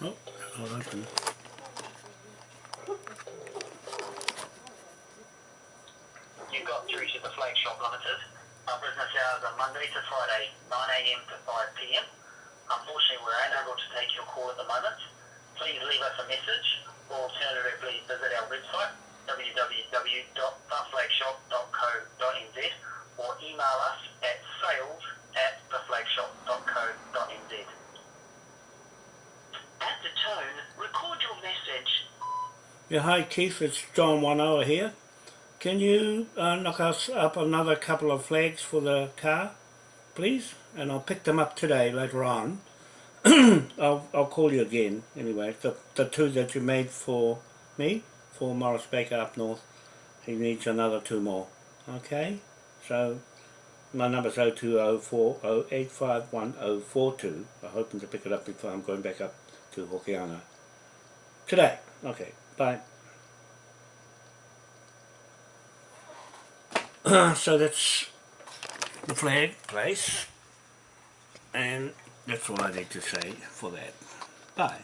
Oh, oh I'll open. You've got through to the Flag Shop Limited. Our business hours are Monday to Friday, 9am to 5pm. Unfortunately, we're unable to take your call at the moment. Please leave us a message or alternatively visit our website www.theflagshop.co.nz or email us at sales at theflagshop.co.nz. At the tone, record your message. Yeah, hi Keith, it's John Wanoa here. Can you uh, knock us up another couple of flags for the car, please? And I'll pick them up today later on. I'll, I'll call you again anyway. The, the two that you made for me, for Morris Baker up north, he needs another two more. Okay? So my number's 0204085142. I'm hoping to pick it up before I'm going back up to Hokianga. Today. Okay, bye. so that's the flag place and that's all I need to say for that. Bye.